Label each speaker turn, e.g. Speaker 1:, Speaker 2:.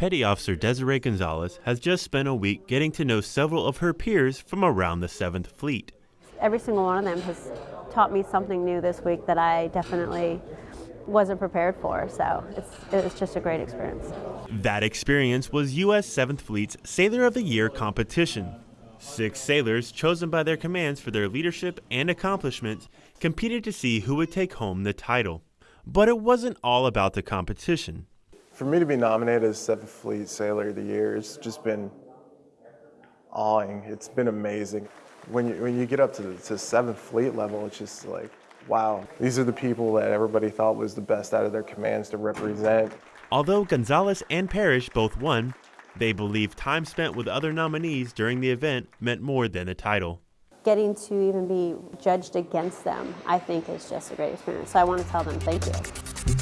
Speaker 1: Petty Officer Desiree Gonzalez has just spent a week getting to know several of her peers from around the 7th Fleet.
Speaker 2: Every single one of them has taught me something new this week that I definitely wasn't prepared for. So it's, it's just a great experience.
Speaker 1: That experience was U.S. 7th Fleet's Sailor of the Year competition. Six sailors, chosen by their commands for their leadership and accomplishments, competed to see who would take home the title. But it wasn't all about the competition.
Speaker 3: For me to be nominated as 7th Fleet Sailor of the Year it's just been awing. It's been amazing. When you, when you get up to the to 7th Fleet level, it's just like, wow, these are the people that everybody thought was the best out of their commands to represent.
Speaker 1: Although Gonzalez and Parrish both won, they believe time spent with other nominees during the event meant more than the title.
Speaker 2: Getting to even be judged against them, I think, is just a great experience. So I want to tell them thank you.